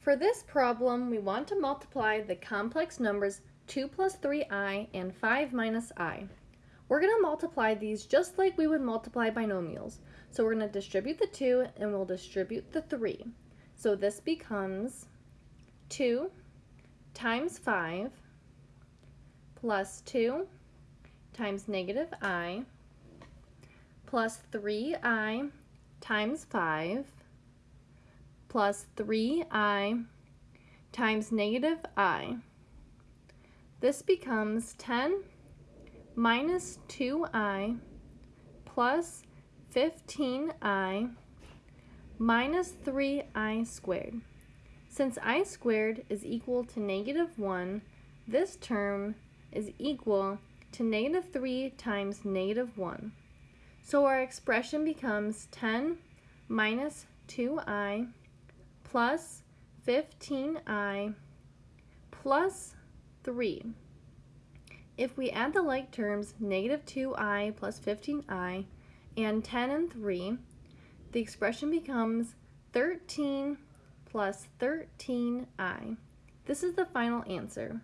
For this problem, we want to multiply the complex numbers 2 plus 3i and 5 minus i. We're going to multiply these just like we would multiply binomials. So we're going to distribute the 2 and we'll distribute the 3. So this becomes 2 times 5 plus 2 times negative i plus 3i times 5 plus 3i times negative i. This becomes 10 minus 2i plus 15i minus 3i squared. Since i squared is equal to negative 1, this term is equal to negative 3 times negative 1. So our expression becomes 10 minus 2i plus 15i plus 3. If we add the like terms, negative 2i plus 15i and 10 and 3, the expression becomes 13 plus 13i. This is the final answer.